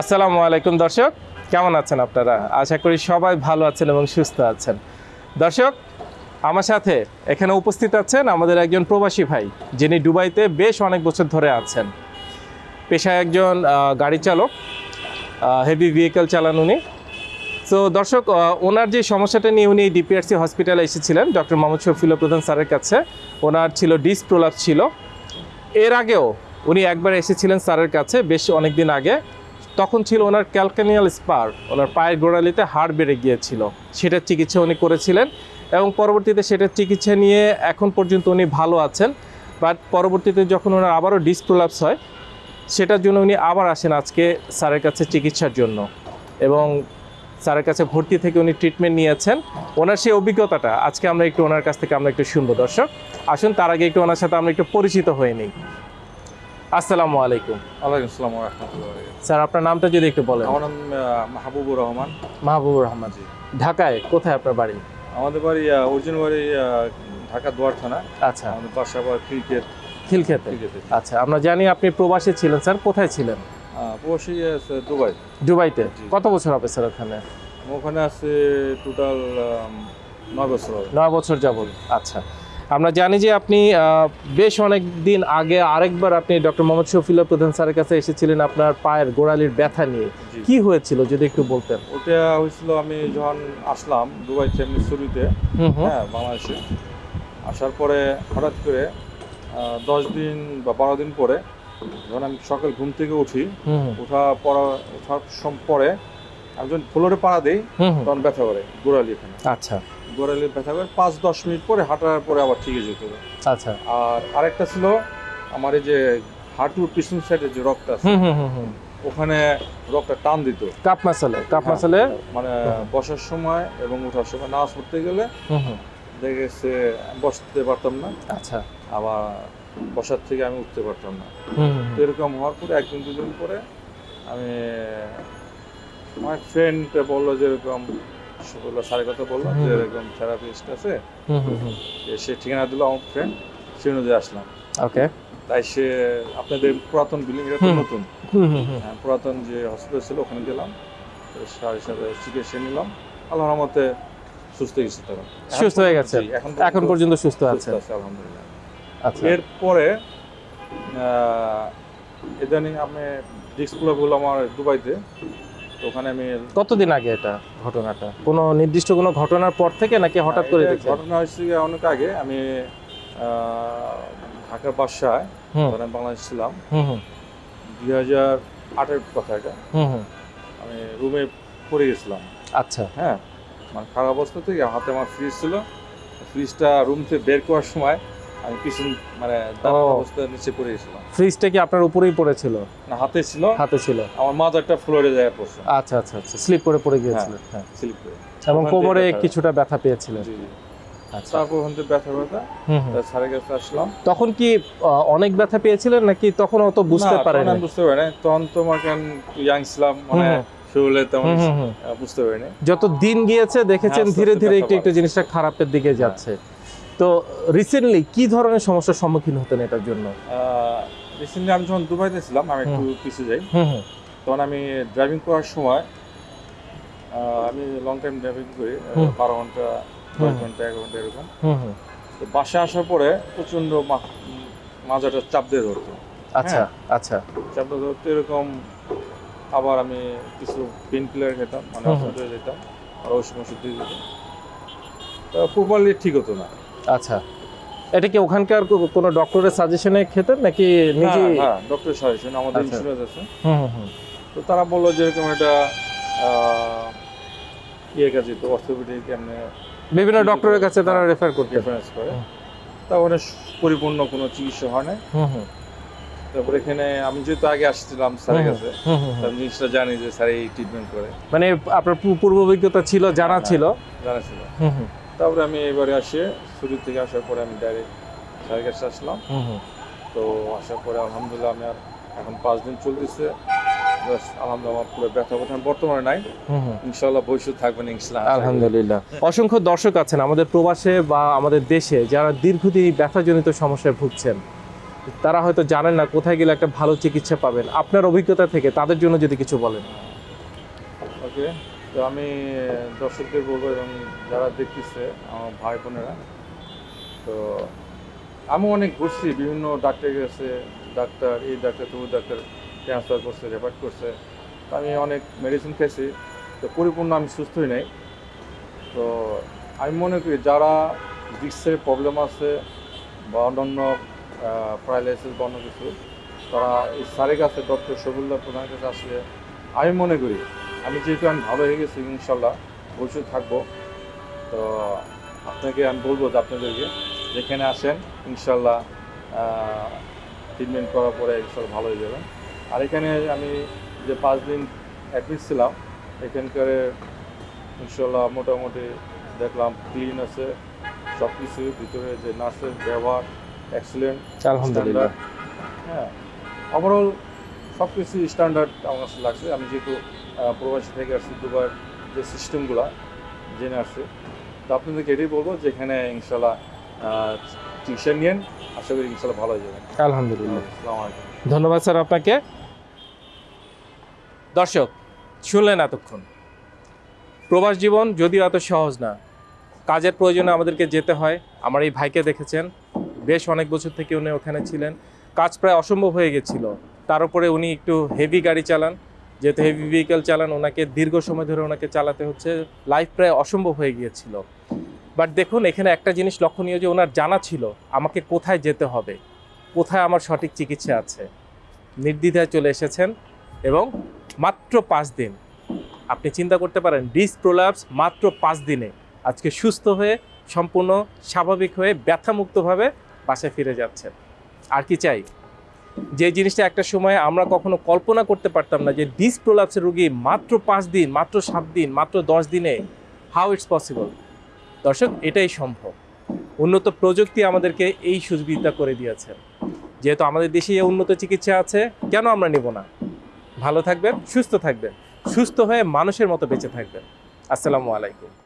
আসসালামু আলাইকুম দর্শক, কেমন আছেন আপনারা? আশা করি সবাই ভালো আছেন এবং সুস্থ আছেন। দর্শক, আমার সাথে এখানে উপস্থিত আছেন আমাদের একজন প্রবাসী ভাই, যিনি দুবাইতে বেশ অনেক বছর ধরে আছেন। পেশায় একজন গাড়ি চালক হেভি ভেহিকেল চালান উনি। তো দর্শক ওনার যে সমস্যাটা নিয়ে উনি ডিপিআরসি হসপিটালে এসেছিলেন ডক্টর মোহাম্মদ শফিল প্রধান স্যারের কাছে। ওনার ছিল ডিস প্রলাপ ছিল। এর আগেও উনি একবার এসেছিলেন স্যারের কাছে, বেশ অনেক দিন আগে। তখন ছিল ওনার ক্যালকানিয়াল স্পার, ওনার পায়ের গোড়ালিতে হাড় বেড়ে গিয়েছিল। সেটার চিকিৎসা উনি করেছিলেন এবং পরবর্তীতে সেটার চিকিৎসা নিয়ে এখন পর্যন্ত উনি ভালো আছেন। বাট পরবর্তীতে যখন ওনার আবারও ডিসপ্রোলাপস হয়, সেটার জন্য উনি আবার আসেন আজকে স্যারের কাছে চিকিৎসার জন্য। এবং স্যারের কাছে ভর্তি থেকে উনি ট্রিটমেন্ট নিয়েছেন। ওনার সেই অভিজ্ঞতাটা, আজকে আমরা একটু ওনার কাছ থেকে আমরা একটু শুনব। দর্শক, আসুন, তার আগে একটু ওনার সাথে আমরা একটু পরিচিত হয়ে নিই। আসসালামু আলাইকুম। ওয়ালাইকুম আসসালাম রহমতুল্লাহ স্যার আপনার নামটা যদি একটু বলেন। আমার নাম মাহবুবুর রহমান। মাহবুবুর রহমান। ঢাকায় কোথায় আপনার বাড়ি? আমাদের বাড়ি অরিজিনাল বাড়ি ঢাকা দুয়ার থানা। আচ্ছা। আমাদের বাসা আবার ক্রিকেট। খিলক্ষেতে। আচ্ছা আমরা জানি আপনি প্রবাসী ছিলেন স্যার। কোথায় ছিলেন? প্রবাসী দুবাই। দুবাইতে। কত বছর হবে স্যার ওখানে? ওখানে আছে টোটাল নয় বছর নয় বছর যাবত আচ্ছা। আমরা জানি যে আপনি বেশ অনেক দিন আগে আরেকবার আপনি ডক্টর মোহাম্মদ শফিউল্লাহ প্রধান স্যারের কাছে এসেছিলেন আপনার পায়ের গোড়ালির ব্যথা নিয়ে। কি হয়েছিল যদি একটু বলতেন? ওটা হয়েছিল আমি যখন আসলাম দুবাই এমনি শুরুতে হ্যাঁ বাংলাদেশে। আসার পরে হঠাৎ করে দশ দিন বা বারো দিন পরে যখন আমি সকাল ঘুম থেকে উঠি ওঠা পড়া ওঠার পরে আমি যখন ফ্লোরে পাড়া দিই। তখন ব্যথা করে গোড়ালি এখানে। আচ্ছা। গোড়ালি ব্যথা করে পাঁচ দশ মিনিট পরে হাঁটার পরে আবার ঠিক হয়ে যেত আচ্ছা। আর আরেকটা ছিল আমার এই যে হাঁটুর পিছন সাইডে যে রক্ত আছে ওখানে রক্তটা টান দিত। কাপ মাসালে কাপ হ্যাঁ। মাসালে? মানে বসার সময় এবং ওঠার সময় নামাজ পড়তে গেলে দেখে গেছে বসতে পারতাম না। আচ্ছা। আবার বসার থেকে আমি উঠতে পারতাম না। তো এরকম হওয়ার পরে একদিন দুদিন পরে আমি আমার ফ্রেন্ড বলল যে স্যারের কথা বলল যে এরকম থেরাপিস্ট আছে। সে ঠিকানা দিল আমার ফ্রেন্ড সে অনুযায়ী আসলাম। ওকে। তাই সে আপনাদের পুরাতন বিল্ডিং এটা তো নতুন। হ্যাঁ, পুরাতন যে হসপিটাল ছিল ওখানে গেলাম। তো স্যারের সাথে চিকিৎসা নিলাম। আল্লাহর রহমতে সুস্থ গেছে তখন সুস্থ হয়ে? জি, এখন পর্যন্ত সুস্থ আছে। আলহামদুলিল্লাহ। আচ্ছা। এরপরে ইদানিং আমি ডিস্কগুলো হলো আমার দুবাইতে। তো ওখানে আমি কতদিন আগে এটা ঘটনাটা? কোনো নির্দিষ্ট কোনো ঘটনার পর থেকে নাকি হঠাৎ করে ঘটনা হয়েছে অনেক আগে। আমি ঢাকার বাসায় আমি বাংলাদেশ ছিলাম। হুম হুম। দুই হাজার আটের কথা এটা। হুম হুম। আমি রুমে পড়ে গেছিলাম। আচ্ছা। হ্যাঁ মানে খারাপ অবস্থা থেকে হাতে আমার ফ্রিজ ছিল। ফ্রিজটা রুম থেকে বের করার সময় আমি পিছন মানে দাঁড়ানো অবস্থায় নিচে পড়ে গেছিলাম। ফ্রিজটা কি আপনার উপরেই পড়েছিল? না হাতে ছিল। হাতে ছিল। আমার মাথাটা ফ্লোরে যায় পড়ছে। আচ্ছা আচ্ছা আচ্ছা স্লিপ করে পড়ে গিয়েছিল। হ্যাঁ স্লিপ করে। এবং কোমরে কিছুটা ব্যথা পেয়েছিলেন। আচ্ছা। তারপর ওখান থেকে ব্যথা ব্যথা হুম হুম। তার স্যারের কাছে আসলাম। তখন কি অনেক ব্যথা পেয়েছিলেন নাকি তখন অত বুঝতে না, পারেন তখন বুঝতে পারি তখন তো আমার কেন ইয়াং ছিলাম মানে শরীরে তেমন বুঝতে পারিনি যত দিন গিয়েছে দেখেছেন ধীরে ধীরে একটু একটু জিনিসটা খারাপের দিকে যাচ্ছে। তো রিসেন্টলি কি ধরনের সমস্যার সম্মুখীন হতেন এটার জন্য? রিসেন্টলি আমি যখন দুবাইতে ছিলাম আমি একটু পিছিয়ে যাই। তখন আমি ড্রাইভিং করার সময় আমি লং টাইম ড্রাইভিং করি বারো ঘণ্টা দশ ঘণ্টা এক ঘণ্টা এরকম। তো বাসে আসার পরে উম, মাজাটা চাপ দিয়ে ধরতো। আচ্ছা আচ্ছা। চাপ দিয়ে ধরতো এরকম আবার আমি কিছু পেন কিলার খেতাম মানে। অসুস্থ হয়ে যেতাম আর ওষুধ ওষুধ দিয়ে যেতাম তো প্রপারলি ঠিক হতো না। আচ্ছা। এটা কি ওখানকার কোনো ডক্টরের সাজেশনে খেতেন নাকি নিজে হ্যাঁ হ্যাঁ ডক্টর সাজেশন আমাদের আচ্ছা। ইন্স্যুরেন্স আছে। হুম হুম তো তারা বলল যে এরকম আহ, ইয়ে কাছে তো অর্থোপেডিক এমনি বিভিন্ন ডক্টরের কাছে তারা রেফার করতেন। রেফারেন্স করে। তা ওখানে পরিপূর্ণ কোনো চিকিৎসা হয় না হুম হুম। তারপরে এখানে আমি যেহেতু আগে আসছিলাম স্যারের কাছে। আমি জিনিসটা জানি যে স্যার এই ট্রিটমেন্ট করে। মানে আপনার পূর্ব অভিজ্ঞতা ছিল জানা হ্যাঁ। ছিল। জানা ছিল। হুম হুম। তারপরে আমি এবারে আসে শুরু থেকে আসার পরে আমি ডাইরেক্ট স্যারের কাছে আসলাম। তো আসার পরে আলহামদুলিল্লাহ আমি আর এখন পাঁচ দিন চলতেছে। আলহামদুলিল্লাহ অসংখ্য দর্শক আছেন আমাদের প্রবাসে বা আমাদের দেশে যারা দীর্ঘদিন ব্যথাজনিত সমস্যায় ভুগছেন। তারা হয়তো জানেন না কোথায় গেলে একটা ভালো চিকিৎসা পাবেন। আপনার অভিজ্ঞতা থেকে তাদের জন্য যদি কিছু বলেন। ওকে তো আমি দর্শকদের বলব এবং যারা দেখতেছে, আমার ভাই বোনেরা, তো আমি অনেক ঘুরছি, বিভিন্ন ডাক্তার গেছে ডাক্তার এই ডাক্তার তবু ডাক্তার ট্রান্সফার করছে রেফার করছে আমি অনেক মেডিসিন খেয়েছি, তো পরিপূর্ণ আমি সুস্থই নেই। তো আমি মনে করি যারা ডিস্কের প্রবলেম আছে বা অন্যান্য প্যারালাইসিস বা অন্য কিছু, তারা এই সারের কাছে ডক্টর শবিল্লা প্রধানের কাছে আসলে আমি মনে করি আমি যেহেতু আমি ভালো হয়ে গেছি ইনশাল্লাহ ভবিষ্যৎ থাকব। তো আপনাকে আমি বলব যে আপনাদেরকে যেখানে আসেন ইনশাল্লাহ ট্রিটমেন্ট করার পরে ইনশাল্লাহ ভালো হয়ে যাবেন। আর এখানে আমি যে পাঁচ দিন অ্যাডমিট ছিলাম এখানকার ইনশাল্লাহ মোটামুটি দেখলাম ক্লিন আছে সব কিছু ভিতরে যে নার্সের ব্যবহার এক্সিলেন্ট আলহামদুলিল্লাহ। হ্যাঁ ওভারঅল সব কিছু স্ট্যান্ডার্ড আমার কাছে লাগছে। আমি যেহেতু প্রবাসী থেকে আসছি দুবার যে সিস্টেমগুলো জেনে আসছি। তো আপনাদেরকে এটাই বলব যে এখানে ইনশাল্লাহ চিকিৎসা নিয়েন আশা করি ইনশাল্লাহ ভালো হয়ে যাবেন আলহামদুলিল্লাহ। আসসালামু আলাইকুম। ধন্যবাদ স্যার আপনাকে। দর্শক শুনলেন এতক্ষণ। প্রবাস জীবন যদিও এত সহজ না কাজের প্রয়োজনে আমাদেরকে যেতে হয়। আমার এই ভাইকে দেখেছেন বেশ অনেক বছর থেকে উনি ওখানে ছিলেন। কাজ প্রায় অসম্ভব হয়ে গেছিল। তার উপরে উনি একটু হেভি গাড়ি চালান। যেহেতু হেভি ভেহিকেল চালান, ওনাকে দীর্ঘ সময় ধরে ওনাকে চালাতে হচ্ছে। লাইফ প্রায় অসম্ভব হয়ে গিয়েছিল। বাট দেখুন, এখানে একটা জিনিস লক্ষণীয় যে ওনার জানা ছিল, আমাকে কোথায় যেতে হবে, কোথায় আমার সঠিক চিকিৎসা আছে। নির্দ্বিধায় চলে এসেছেন এবং মাত্র পাঁচ দিন, আপনি চিন্তা করতে পারেন ডিস প্রোলাপস মাত্র পাঁচ দিনে। আজকে সুস্থ হয়ে, সম্পূর্ণ স্বাভাবিক হয়ে, ব্যথামুক্তভাবে বাসায় ফিরে যাচ্ছেন। আর কি চাই? যে জিনিসটা একটা সময় আমরা কখনো কল্পনা করতে পারতাম না যে ডিস প্রোলাপসের রুগী মাত্র পাঁচ দিন, মাত্র সাত দিন, মাত্র দশ দিনে হাউ ইটস পসিবল দর্শক, এটাই সম্ভব। উন্নত প্রযুক্তি আমাদেরকে এই সুবিধা করে দিয়েছে। যেহেতু আমাদের দেশে উন্নত চিকিৎসা আছে, কেন আমরা নেব না? ভালো থাকবেন, সুস্থ থাকবেন। সুস্থ হয়ে মানুষের মতো বেঁচে থাকবেন। আসসালামু আলাইকুম।